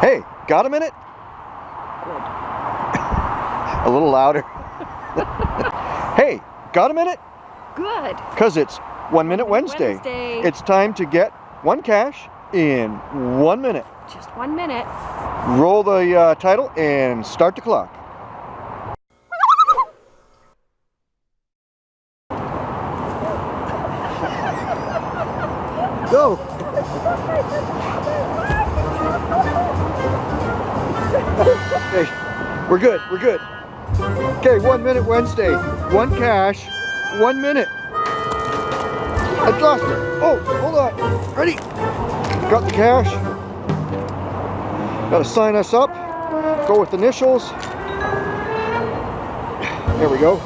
Hey, got a minute? Good. A little louder. hey, got a minute? Good. Because it's One Minute Wednesday. Wednesday. It's time to get one cache in one minute. Just one minute. Roll the uh, title and start the clock. Go! Okay, we're good, we're good. Okay, one minute Wednesday. One cache, one minute. I lost it. Oh, hold on. Ready? Got the cache. Gotta sign us up. Go with initials. There we go.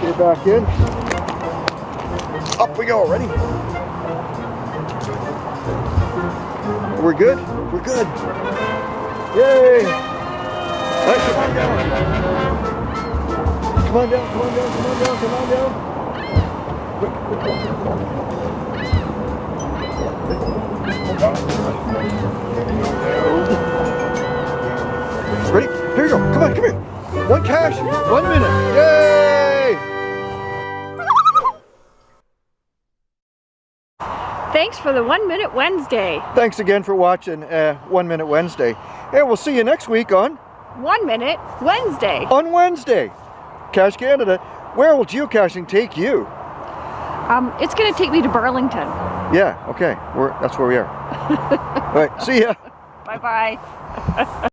Get it back in. Up we go, ready? We're good? We're good. Yay! Right, come on down. Come on down, come on down, come on down, come on down. Ready? Here you go. Come on, come here. One cache, one minute. Yay! Thanks for the One Minute Wednesday. Thanks again for watching uh, One Minute Wednesday. Hey, we'll see you next week on One Minute Wednesday. on Wednesday. Cash Canada. Where will geocaching take you? Um, it's gonna take me to Burlington. Yeah, okay. We're, that's where we are. All right, see ya. Bye bye.